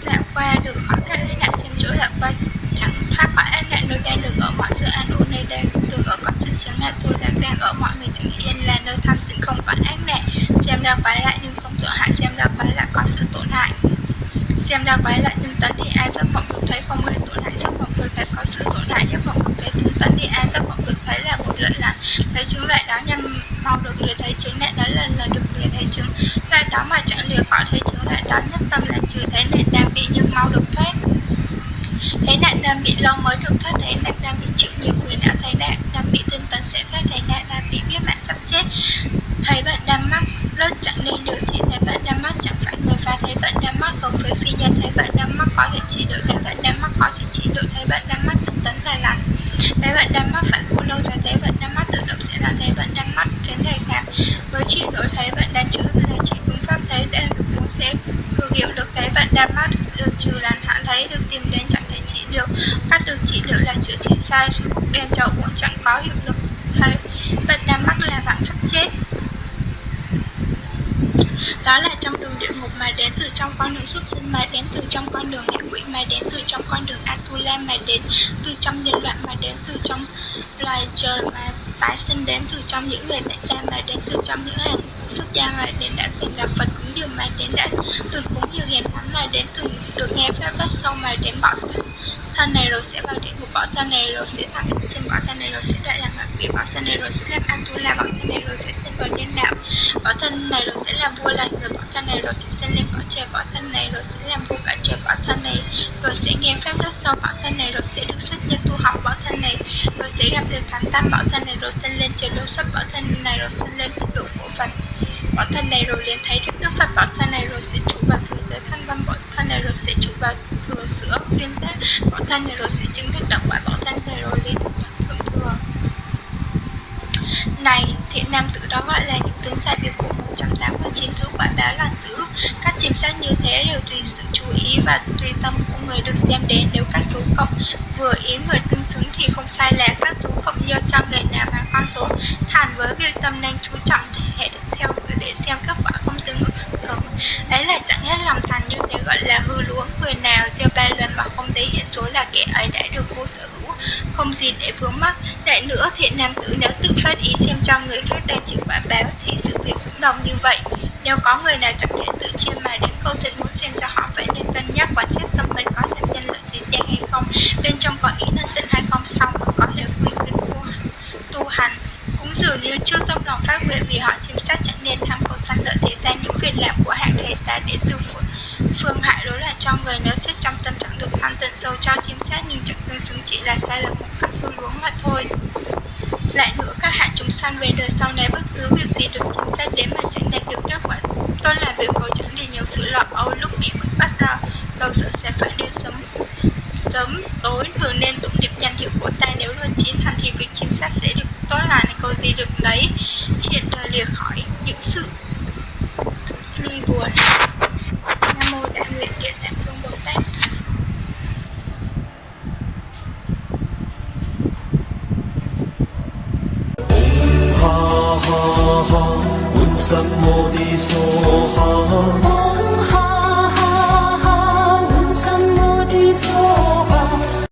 đã qua được khỏi các ác nạn xem chỗ đã qua chẳng thoát khỏi ác nạn nơi đang được ở mọi sự an ổn nơi đang được ở có sự chấn ngại tôi đang đang ở mọi người chứng yên là nơi thanh tịnh không có ác nạn xem ra quái lại nhưng không tổn hại xem ra quái lại có sự tổn hại xem ra quái lại nhưng tấn thì ai giấc mộng được thấy không hề tổn hại giấc mộng được thấy có sự tổn hại giấc mộng được thấy nhưng tấn thì ai giấc mộng được thấy là một lợi lạc thấy chứng lại đó nhân mau được lìa thấy chứng lại đó là là được lìa thấy chứng lại đó mà chẳng lìa khỏi thấy chứng lại đó nhất tâm là trừ thấy nạn đang bị nhưng mau được thoát thấy nạn đang bị lâu mới được thoát thấy nạn đang bị chịu nhiều quyền đã thấy nạn đang bị tinh tấn sẽ thoát thấy nạn đang bị biết mạng sắp chết thấy bạn đang mắc lớp chẳng nên điều trị thấy bạn đang mắc chẳng phải người phá thấy bạn đang mắc hợp với phi nhân thấy bạn đang mắc có thể trị được thấy bạn đang mắc có thể trị được thấy bạn đang mắc tinh tấn là lành thấy bạn đang mắc phải khổ lâu dài thấy bạn đang mắc tự động sẽ là thấy bạn đang mắc đến ngày khác chị nói thấy bạn đang chữa là chị phương pháp thấy đang được muốn xem cường hiệu được thấy bạn đang ừ, mắc được trừ làn hạ thấy được tìm đến chẳng thể trị được. Cắt được trị liệu là chữa trị sai đem cho cũng chẳng có hiệu lực. Thấy bạn đang mắc là bạn sắp chết. Đó là trong đường địa ngục mà đến từ trong con đường súc sinh, mà đến từ trong con đường ngạ quỷ, mà đến từ trong con đường Atula, mà đến từ trong nhân loại, mà đến từ trong loài trời, mà tái sinh đến từ trong những người mẹ gia mà đến từ trong những hàng xuất gia mà đến đã từng gặp Phật cúng dường mà đến đã từng cúng dường hiền thánh mà đến từng được nghe pháp bắt sâu mà đến bỏ thân này rồi sẽ vào địa ngục bỏ thân này rồi sẽ thành súc sinh bỏ thân này rồi sẽ đại làm ngạ quỷ bỏ thân này rồi sẽ làm la bỏ thân này rồi sẽ sinh vào nhân đạo bỏ thân này rồi sẽ làm vua là người bỏ thân này rồi sẽ sinh lên cõi trời bỏ thân này rồi sẽ làm vua cả trời bỏ thân này rồi sẽ nghe pháp rất sâu bỏ thân này rồi sẽ được xuất gia sẽ gặp được thánh tam, bảo thân này rồi sinh lên, trời đô xuất bảo thân này rồi sinh lên tịnh độ của Phật bảo thân này rồi liền thấy đức nước Phật bảo thân này rồi sẽ trụ vào thường giới thân văn bảo thân này rồi sẽ trụ vào thừa sữa, viên giác bảo thân này rồi sẽ chứng được động quả, bảo thân này rồi lên thường thường thừa này, thiện nam tử đó gọi là những tướng sai việc của 189 thứ quả báo là dữ các chính sách như thế đều tùy sự chú ý và tùy tâm của người được xem đến. Nếu các số cộng vừa ý người tương xứng thì không sai lạc các số cộng giao cho người nào và con số. Thản với việc tâm nên chú trọng hệ theo để xem kết quả không tương ứng sự thường ấy là chẳng hết lòng thành như thế gọi là hư luống người nào gieo ba lần mà không thấy hiện số là kẻ ấy đã được vô sở hữu. Không gì để vướng mắc vậy nữa thiện nam tử nếu tự phát ý xem cho người khác đang chịu quả báo thì sự việc cũng đồng như vậy. Nếu có người nào chẳng thể tự chiêm mà đến câu thịt